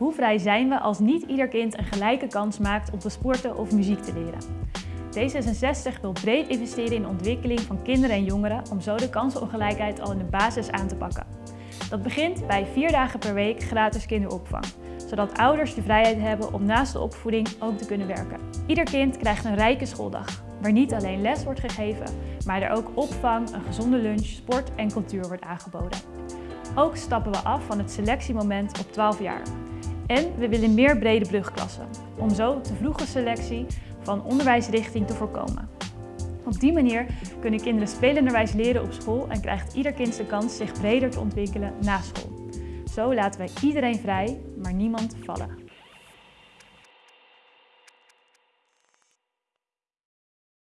Hoe vrij zijn we als niet ieder kind een gelijke kans maakt om te sporten of muziek te leren? D66 wil breed investeren in de ontwikkeling van kinderen en jongeren om zo de kansenongelijkheid al in de basis aan te pakken. Dat begint bij vier dagen per week gratis kinderopvang, zodat ouders de vrijheid hebben om naast de opvoeding ook te kunnen werken. Ieder kind krijgt een rijke schooldag, waar niet alleen les wordt gegeven, maar er ook opvang, een gezonde lunch, sport en cultuur wordt aangeboden. Ook stappen we af van het selectiemoment op 12 jaar. En we willen meer brede brugklassen, om zo te vroege selectie van onderwijsrichting te voorkomen. Op die manier kunnen kinderen spelenderwijs leren op school en krijgt ieder kind de kans zich breder te ontwikkelen na school. Zo laten wij iedereen vrij, maar niemand vallen.